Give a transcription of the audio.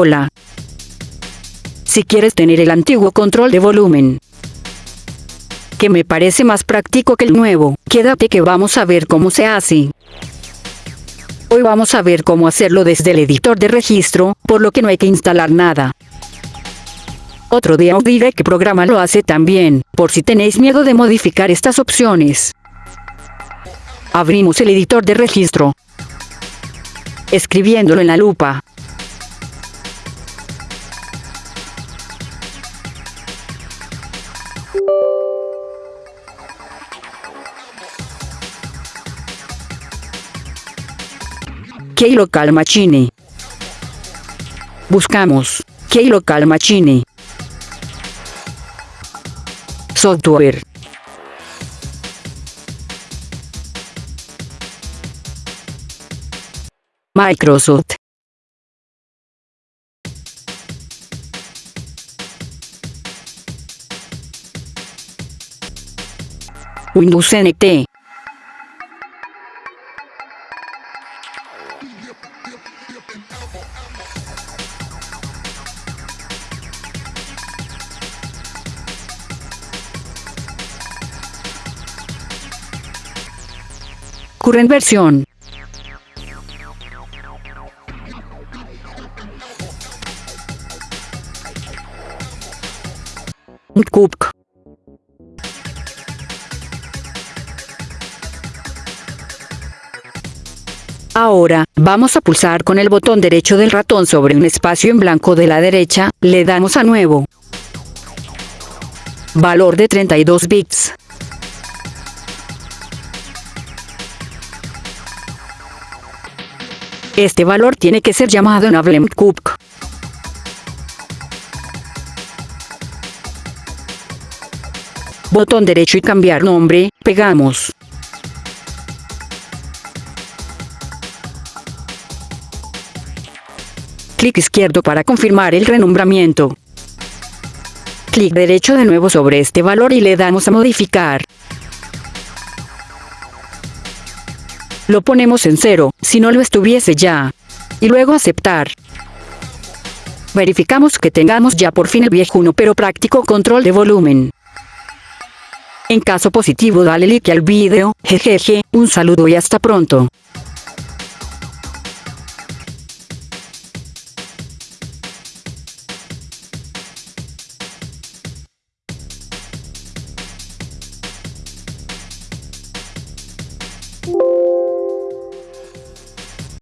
Hola. Si quieres tener el antiguo control de volumen, que me parece más práctico que el nuevo, quédate que vamos a ver cómo se hace. Hoy vamos a ver cómo hacerlo desde el editor de registro, por lo que no hay que instalar nada. Otro día os diré qué programa lo hace también, por si tenéis miedo de modificar estas opciones. Abrimos el editor de registro. Escribiéndolo en la lupa. Local Machine. Buscamos Local Machine. Software. Microsoft. Windows NT. Current versión. Cook. Ahora, vamos a pulsar con el botón derecho del ratón sobre un espacio en blanco de la derecha, le damos a nuevo. Valor de 32 bits. Este valor tiene que ser llamado Nablem Cook. Botón derecho y cambiar nombre, pegamos. Clic izquierdo para confirmar el renombramiento. Clic derecho de nuevo sobre este valor y le damos a modificar. Lo ponemos en cero, si no lo estuviese ya. Y luego aceptar. Verificamos que tengamos ya por fin el viejuno pero práctico control de volumen. En caso positivo dale like al vídeo, jejeje, un saludo y hasta pronto.